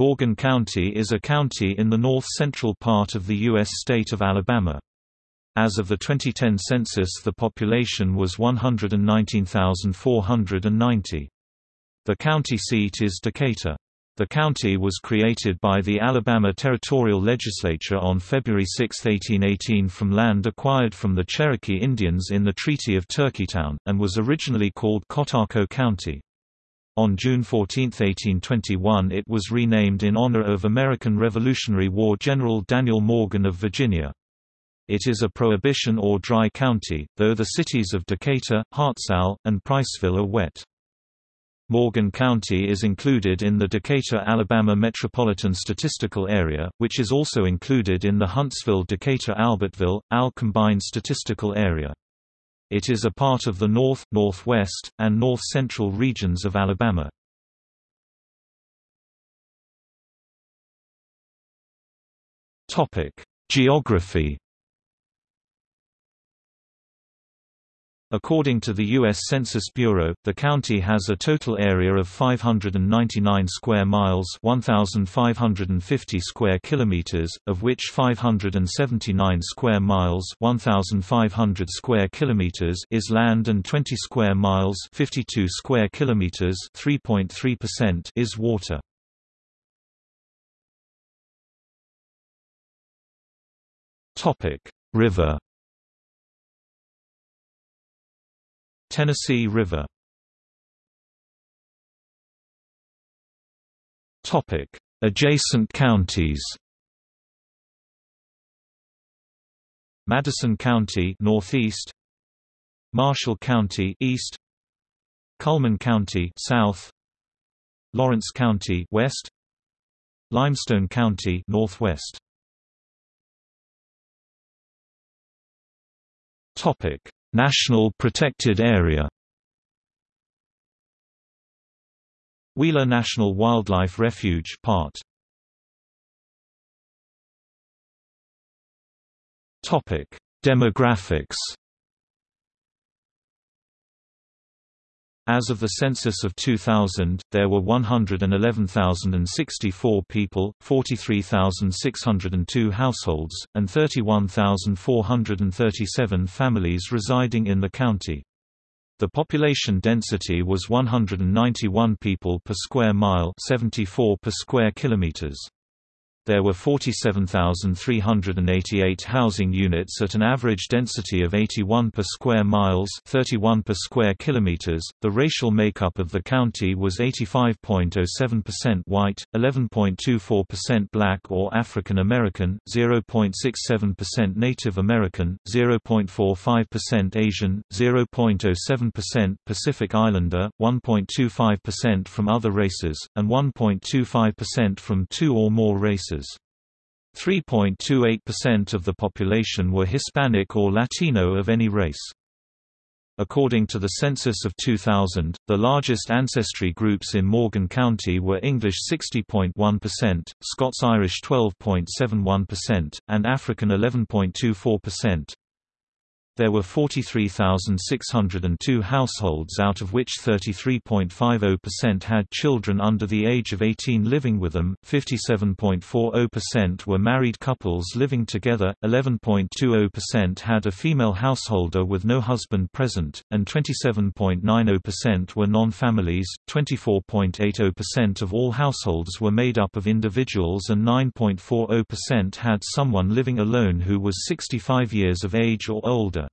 Morgan County is a county in the north-central part of the U.S. state of Alabama. As of the 2010 census the population was 119,490. The county seat is Decatur. The county was created by the Alabama Territorial Legislature on February 6, 1818 from land acquired from the Cherokee Indians in the Treaty of Turkeytown, and was originally called Cotaco County. On June 14, 1821 it was renamed in honor of American Revolutionary War General Daniel Morgan of Virginia. It is a prohibition or dry county, though the cities of Decatur, Hartselle, and Priceville are wet. Morgan County is included in the Decatur, Alabama Metropolitan Statistical Area, which is also included in the Huntsville-Decatur-Albertville, AL Combined Statistical Area. It is a part of the North, Northwest, and North-Central regions of Alabama. Geography According to the U.S. Census Bureau, the county has a total area of 599 square miles 1,550 square kilometers, of which 579 square miles 1,500 square kilometers is land and 20 square miles 52 square kilometers 3.3% is water. River Tennessee River. Topic. Adjacent counties. Madison County northeast. Marshall County east. Cullman County south. Lawrence County west. Limestone County northwest. Topic National Protected Area. Wheeler National Wildlife Refuge part. Topic. Demographics As of the census of 2000, there were 111,064 people, 43,602 households, and 31,437 families residing in the county. The population density was 191 people per square mile 74 per square kilometers there were 47,388 housing units at an average density of 81 per square miles 31 per square kilometers. The racial makeup of the county was 85.07% white, 11.24% black or African American, 0.67% Native American, 0.45% Asian, 0.07% Pacific Islander, 1.25% from other races, and 1.25% from two or more races. 3.28% of the population were Hispanic or Latino of any race. According to the census of 2000, the largest ancestry groups in Morgan County were English 60.1%, Scots-Irish 12.71%, and African 11.24%. There were 43,602 households out of which 33.50% had children under the age of 18 living with them, 57.40% were married couples living together, 11.20% had a female householder with no husband present, and 27.90% were non-families, 24.80% of all households were made up of individuals and 9.40% had someone living alone who was 65 years of age or older.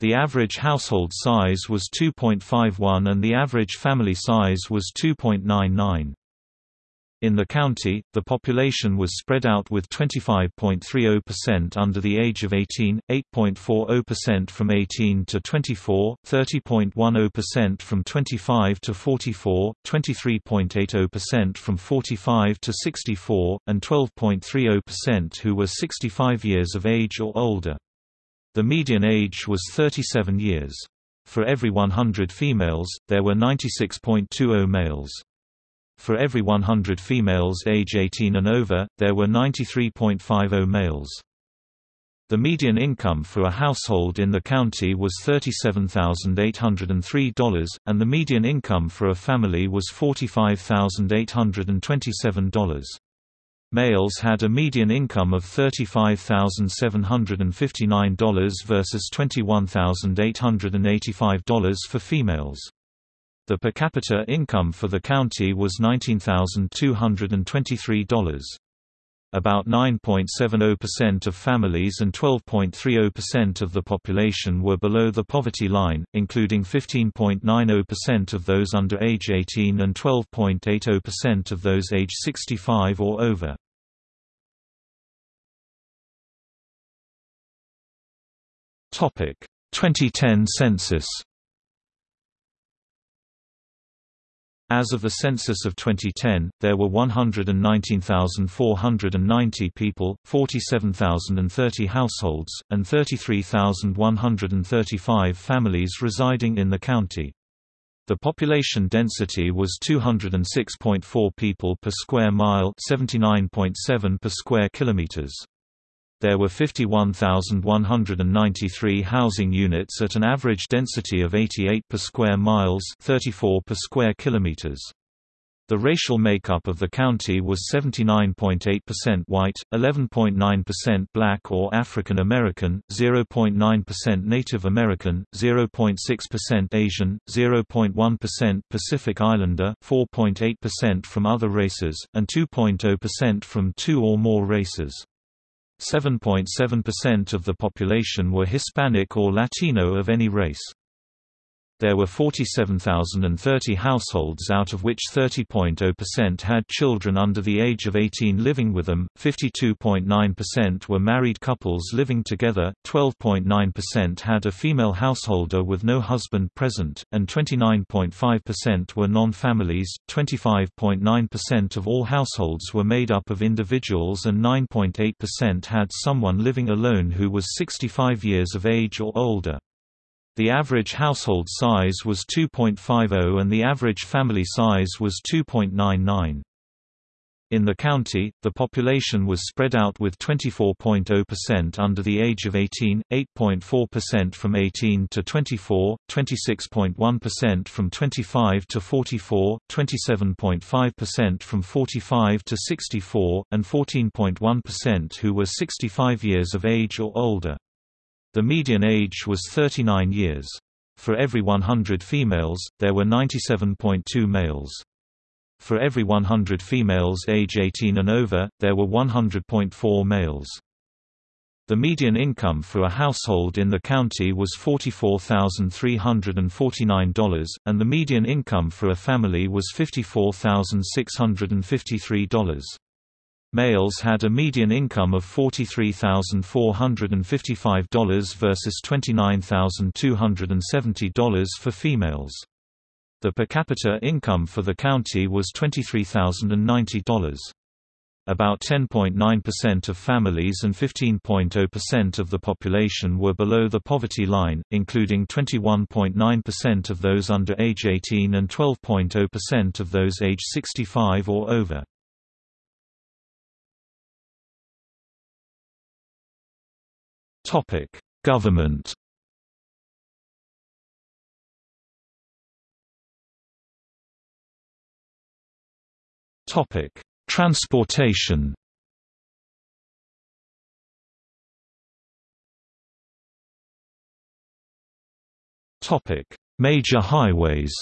The average household size was 2.51 and the average family size was 2.99. In the county, the population was spread out with 25.30% under the age of 18, 8.40% from 18 to 24, 30.10% from 25 to 44, 23.80% from 45 to 64, and 12.30% who were 65 years of age or older. The median age was 37 years. For every 100 females, there were 96.20 males. For every 100 females age 18 and over, there were 93.50 males. The median income for a household in the county was $37,803, and the median income for a family was $45,827. Males had a median income of $35,759 versus $21,885 for females. The per capita income for the county was $19,223. About 9.70% of families and 12.30% of the population were below the poverty line, including 15.90% of those under age 18 and 12.80% of those age 65 or over. Topic: 2010 census. As of the census of 2010, there were 119,490 people, 47,030 households, and 33,135 families residing in the county. The population density was 206.4 people per square mile, 79.7 per square kilometers. There were 51,193 housing units at an average density of 88 per square miles 34 per square kilometers. The racial makeup of the county was 79.8% white, 11.9% black or African American, 0.9% Native American, 0.6% Asian, 0.1% Pacific Islander, 4.8% from other races, and 2.0% from two or more races. 7.7% of the population were Hispanic or Latino of any race. There were 47,030 households out of which 30.0% had children under the age of 18 living with them, 52.9% were married couples living together, 12.9% had a female householder with no husband present, and 29.5% were non-families, 25.9% of all households were made up of individuals and 9.8% had someone living alone who was 65 years of age or older. The average household size was 2.50 and the average family size was 2.99. In the county, the population was spread out with 24.0% under the age of 18, 8.4% from 18 to 24, 26.1% from 25 to 44, 27.5% from 45 to 64, and 14.1% who were 65 years of age or older. The median age was 39 years. For every 100 females, there were 97.2 males. For every 100 females age 18 and over, there were 100.4 males. The median income for a household in the county was $44,349, and the median income for a family was $54,653. Males had a median income of $43,455 versus $29,270 for females. The per capita income for the county was $23,090. About 10.9% of families and 15.0% of the population were below the poverty line, including 21.9% of those under age 18 and 12.0% of those age 65 or over. Topic: Government. Topic: Transportation. Topic: Major highways.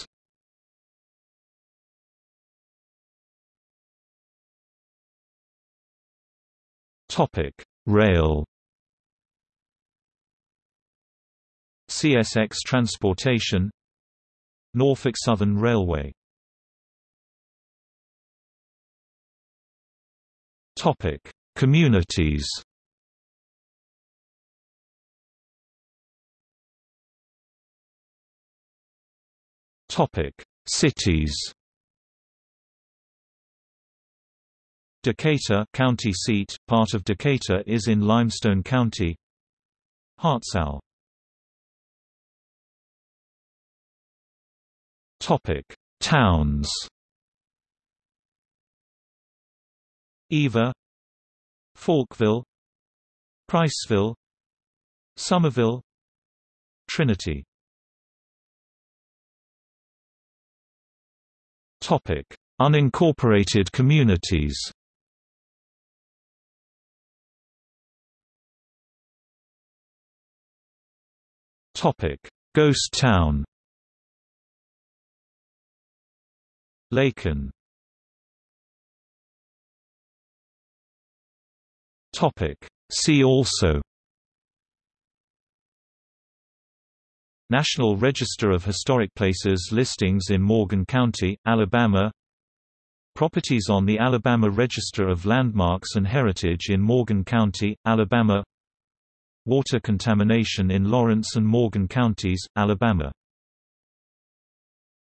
Topic: Rail. CSX Transportation Norfolk Southern Railway Topic: Communities. Topic: Cities. Decatur county seat, part of Decatur is in Limestone County. Hartselle Topic: Towns. Eva, Falkville, Priceville, Somerville Trinity Topic: Unincorporated communities. Topic: Ghost Town. Topic: See also. National Register of Historic Places listings in Morgan County, Alabama. Properties on the Alabama Register of Landmarks and Heritage in Morgan County, Alabama. Water contamination in Lawrence and Morgan counties, Alabama